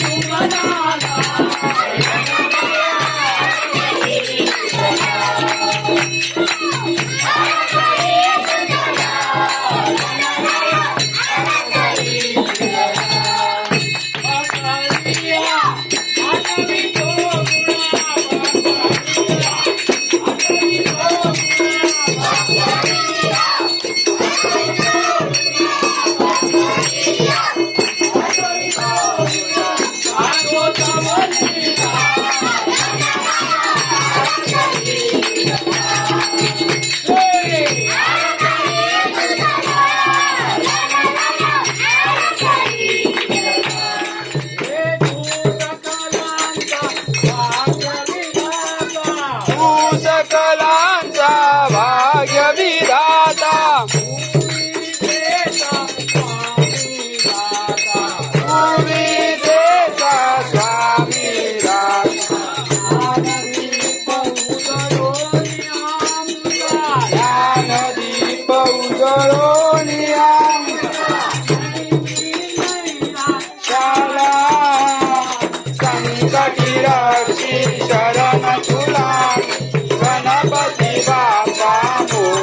तू